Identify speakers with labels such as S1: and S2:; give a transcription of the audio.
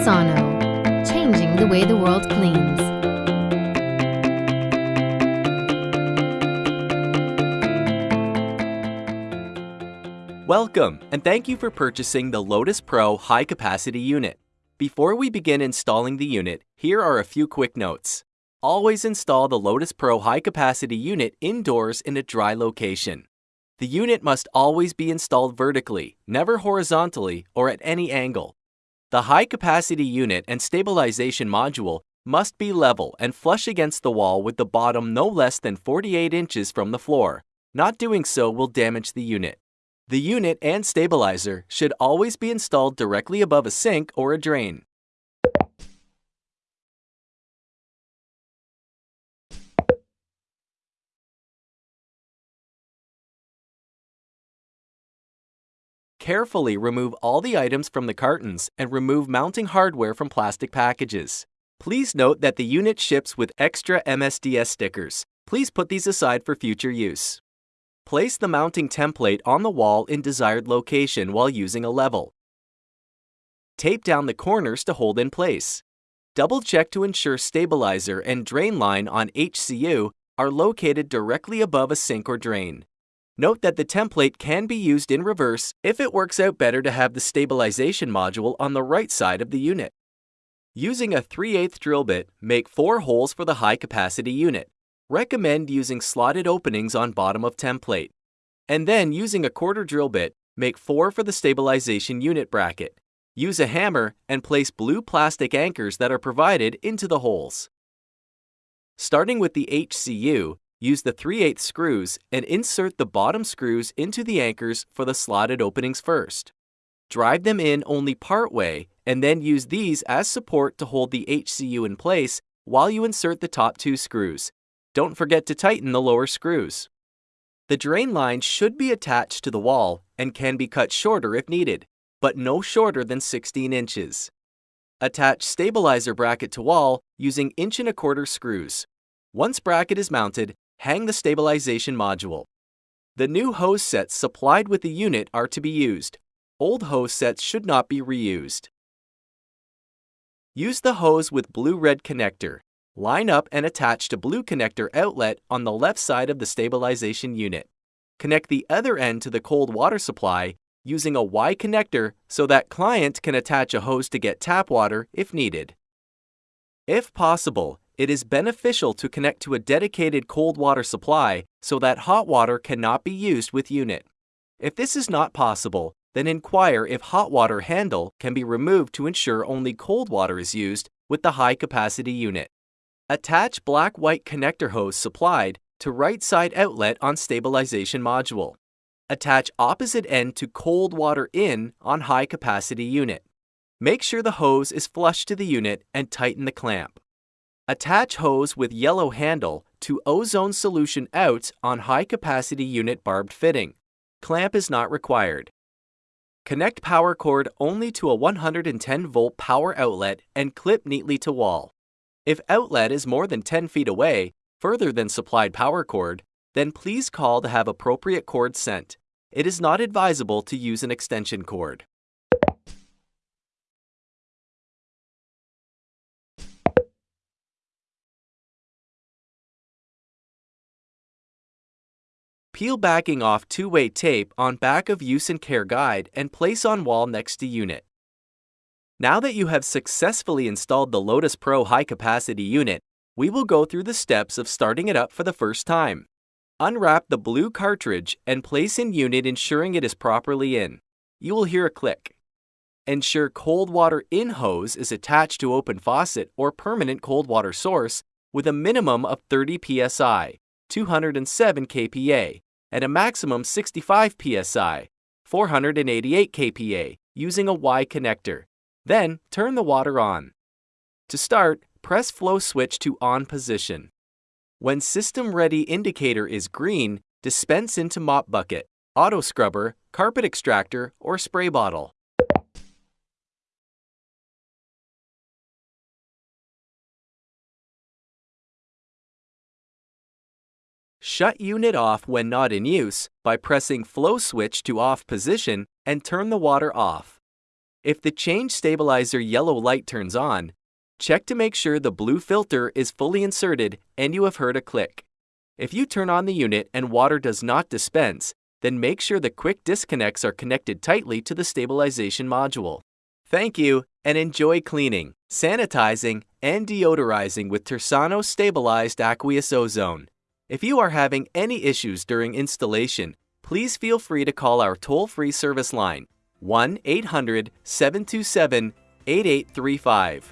S1: Tersano, changing the way the world cleans.
S2: Welcome, and thank you for purchasing the Lotus Pro High Capacity Unit. Before we begin installing the unit, here are a few quick notes. Always install the Lotus Pro High Capacity Unit indoors in a dry location. The unit must always be installed vertically, never horizontally or at any angle. The high capacity unit and stabilization module must be level and flush against the wall with the bottom no less than 48 inches from the floor. Not doing so will damage the unit. The unit and stabilizer should always be installed directly above a sink or a drain. Carefully remove all the items from the cartons and remove mounting hardware from plastic packages. Please note that the unit ships with extra MSDS stickers. Please put these aside for future use. Place the mounting template on the wall in desired location while using a level. Tape down the corners to hold in place. Double check to ensure stabilizer and drain line on HCU are located directly above a sink or drain. Note that the template can be used in reverse if it works out better to have the stabilization module on the right side of the unit. Using a 3 8 drill bit, make 4 holes for the high capacity unit. Recommend using slotted openings on bottom of template. And then using a quarter drill bit, make 4 for the stabilization unit bracket. Use a hammer and place blue plastic anchors that are provided into the holes. Starting with the HCU, use the 3 8 screws and insert the bottom screws into the anchors for the slotted openings first. Drive them in only part way and then use these as support to hold the HCU in place while you insert the top two screws. Don't forget to tighten the lower screws. The drain line should be attached to the wall and can be cut shorter if needed, but no shorter than 16 inches. Attach stabilizer bracket to wall using inch and a quarter screws. Once bracket is mounted, hang the stabilization module. The new hose sets supplied with the unit are to be used. Old hose sets should not be reused. Use the hose with blue-red connector. Line up and attach to blue connector outlet on the left side of the stabilization unit. Connect the other end to the cold water supply using a Y connector so that client can attach a hose to get tap water if needed. If possible, it is beneficial to connect to a dedicated cold water supply so that hot water cannot be used with unit. If this is not possible, then inquire if hot water handle can be removed to ensure only cold water is used with the high capacity unit. Attach black-white connector hose supplied to right side outlet on stabilization module. Attach opposite end to cold water in on high capacity unit. Make sure the hose is flush to the unit and tighten the clamp. Attach hose with yellow handle to ozone solution out on high capacity unit barbed fitting. Clamp is not required. Connect power cord only to a 110 volt power outlet and clip neatly to wall. If outlet is more than 10 feet away, further than supplied power cord, then please call to have appropriate cord sent. It is not advisable to use an extension cord. Peel backing off two-way tape on back of use and care guide and place on wall next to unit. Now that you have successfully installed the Lotus Pro high capacity unit, we will go through the steps of starting it up for the first time. Unwrap the blue cartridge and place in unit ensuring it is properly in. You will hear a click. Ensure cold water in hose is attached to open faucet or permanent cold water source with a minimum of 30 psi, 207 kPa, and a maximum 65 psi, 488 kPa, using a Y connector. Then, turn the water on. To start, press flow switch to on position. When system ready indicator is green, dispense into mop bucket, auto scrubber, carpet extractor, or spray bottle. Shut unit off when not in use by pressing flow switch to off position and turn the water off. If the change stabilizer yellow light turns on, check to make sure the blue filter is fully inserted and you have heard a click. If you turn on the unit and water does not dispense, then make sure the quick disconnects are connected tightly to the stabilization module. Thank you and enjoy cleaning, sanitizing, and deodorizing with Tersano Stabilized Aqueous Ozone. If you are having any issues during installation, please feel free to call our toll-free service line 1-800-727-8835.